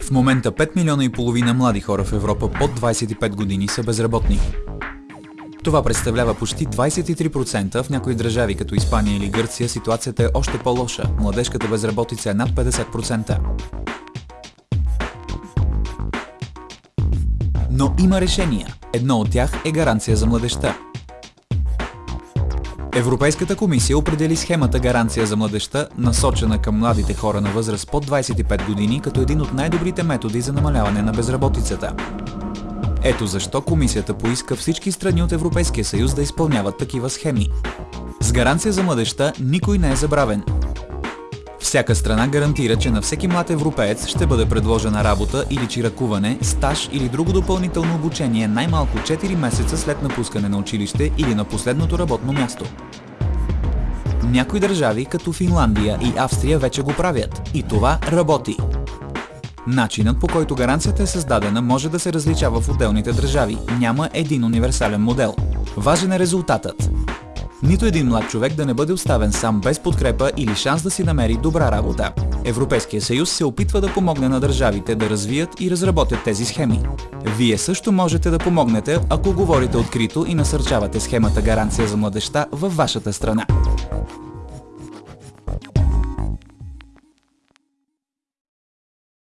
В момента 5 милиона и половина млади хора в Европа под 25 години са безработни. Това представлява почти 23%, в някои държави като Испания или Гърция ситуацията е още по-лоша. Младежката безработица е над 50%. Но има решения. Едно от тях е гаранция за младеща. Европейската комисия определи схемата Гаранция за младеща, насочена към младите хора на възраст под 25 години, като един от най-добрите методи за намаляване на безработицата. Ето защо комисията поиска всички страни от Европейския съюз да изпълняват такива схеми. С гаранция за младеща никой не е забравен. Всяка страна гарантира, че на всеки млад европеец ще бъде предложена работа или чиракуване, стаж или друго допълнително обучение най-малко 4 месеца след напускане на училище или на последното работно място. Някои държави, като Финландия и Австрия, вече го правят. И това работи. Начинът по който гаранцията е създадена може да се различава в отделните държави. Няма един универсален модел. Важен е резултатът. Нито един млад човек да не бъде оставен сам без подкрепа или шанс да си намери добра работа. Европейския съюз се опитва да помогне на държавите да развият и разработят тези схеми. Вие също можете да помогнете, ако говорите открито и насърчавате схемата Гаранция за младеща във вашата страна.